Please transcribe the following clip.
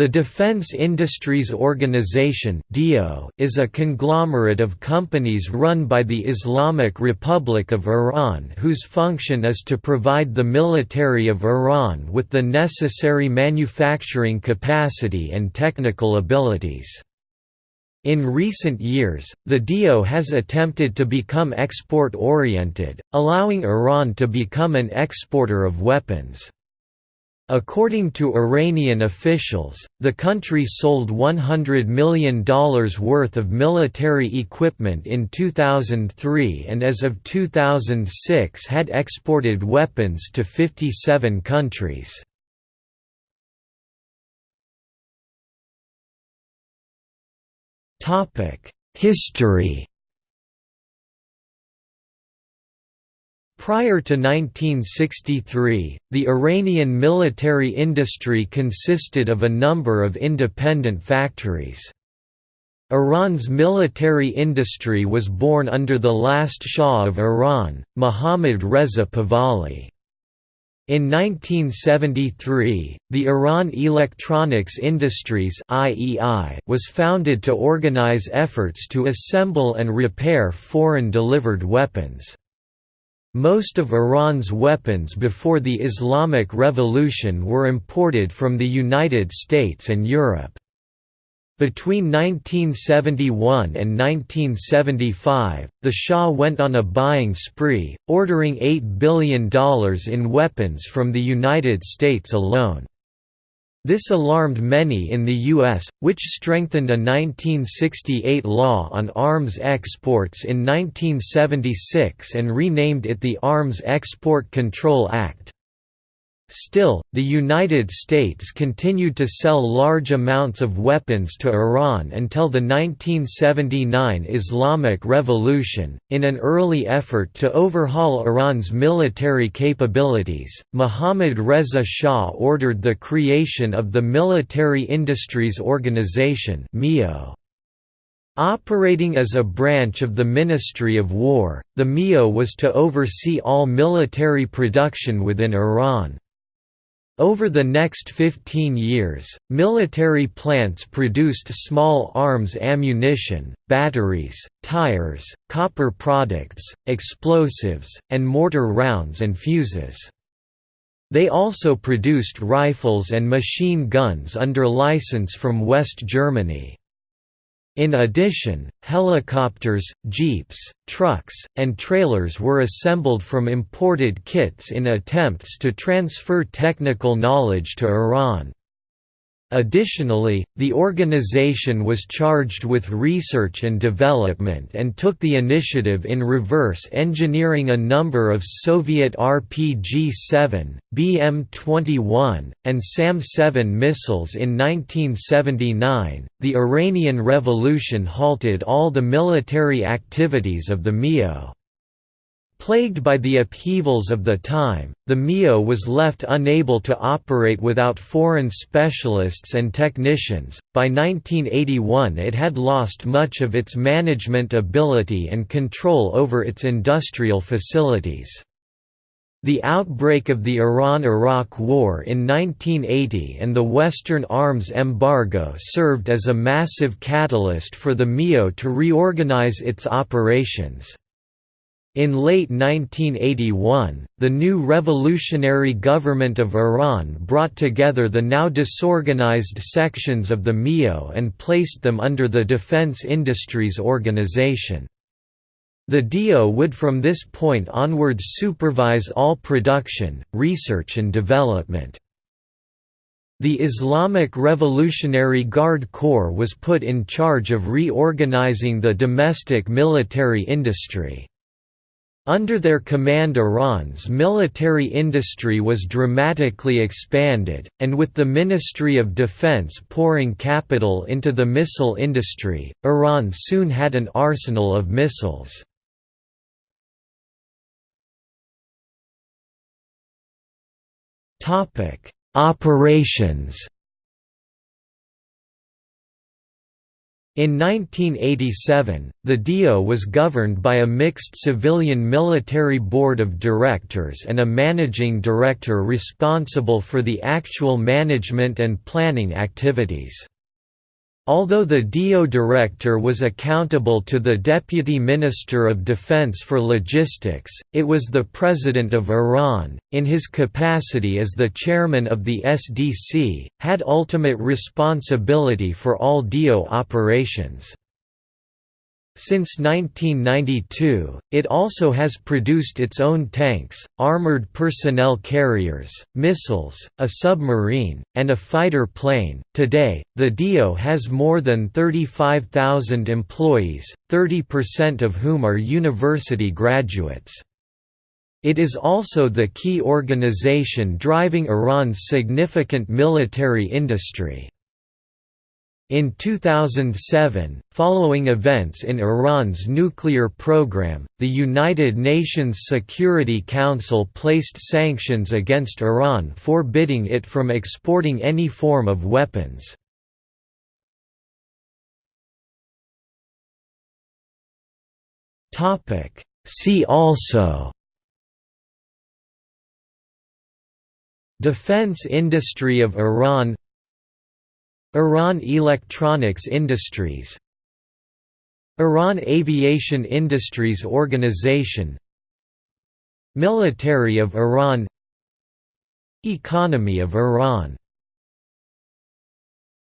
The Defense Industries Organization is a conglomerate of companies run by the Islamic Republic of Iran whose function is to provide the military of Iran with the necessary manufacturing capacity and technical abilities. In recent years, the DIO has attempted to become export-oriented, allowing Iran to become an exporter of weapons. According to Iranian officials, the country sold $100 million worth of military equipment in 2003 and as of 2006 had exported weapons to 57 countries. History Prior to 1963, the Iranian military industry consisted of a number of independent factories. Iran's military industry was born under the last Shah of Iran, Mohammad Reza Pahlavi. In 1973, the Iran Electronics Industries was founded to organize efforts to assemble and repair foreign-delivered weapons. Most of Iran's weapons before the Islamic Revolution were imported from the United States and Europe. Between 1971 and 1975, the Shah went on a buying spree, ordering $8 billion in weapons from the United States alone. This alarmed many in the U.S., which strengthened a 1968 law on arms exports in 1976 and renamed it the Arms Export Control Act. Still, the United States continued to sell large amounts of weapons to Iran until the 1979 Islamic Revolution. In an early effort to overhaul Iran's military capabilities, Mohammad Reza Shah ordered the creation of the Military Industries Organization (MIO). Operating as a branch of the Ministry of War, the MIO was to oversee all military production within Iran. Over the next 15 years, military plants produced small arms ammunition, batteries, tires, copper products, explosives, and mortar rounds and fuses. They also produced rifles and machine guns under license from West Germany. In addition, helicopters, jeeps, trucks, and trailers were assembled from imported kits in attempts to transfer technical knowledge to Iran. Additionally, the organization was charged with research and development and took the initiative in reverse engineering a number of Soviet RPG-7, BM-21, and SAM-7 missiles in 1979. The Iranian Revolution halted all the military activities of the MIO. Plagued by the upheavals of the time, the MIO was left unable to operate without foreign specialists and technicians. By 1981, it had lost much of its management ability and control over its industrial facilities. The outbreak of the Iran–Iraq War in 1980 and the Western arms embargo served as a massive catalyst for the MIO to reorganize its operations. In late 1981, the new revolutionary government of Iran brought together the now disorganized sections of the MIO and placed them under the Defense Industries Organization. The DIO would from this point onwards supervise all production, research and development. The Islamic Revolutionary Guard Corps was put in charge of reorganizing the domestic military industry. Under their command Iran's military industry was dramatically expanded, and with the Ministry of Defense pouring capital into the missile industry, Iran soon had an arsenal of missiles. Operations In 1987, the DIO was governed by a mixed civilian-military board of directors and a managing director responsible for the actual management and planning activities. Although the DIO director was accountable to the Deputy Minister of Defense for Logistics, it was the President of Iran, in his capacity as the chairman of the SDC, had ultimate responsibility for all DIO operations. Since 1992, it also has produced its own tanks, armored personnel carriers, missiles, a submarine, and a fighter plane. Today, the DIO has more than 35,000 employees, 30% of whom are university graduates. It is also the key organization driving Iran's significant military industry. In 2007, following events in Iran's nuclear program, the United Nations Security Council placed sanctions against Iran forbidding it from exporting any form of weapons. See also Defense industry of Iran Iran Electronics Industries Iran Aviation Industries Organization Military of Iran Economy of Iran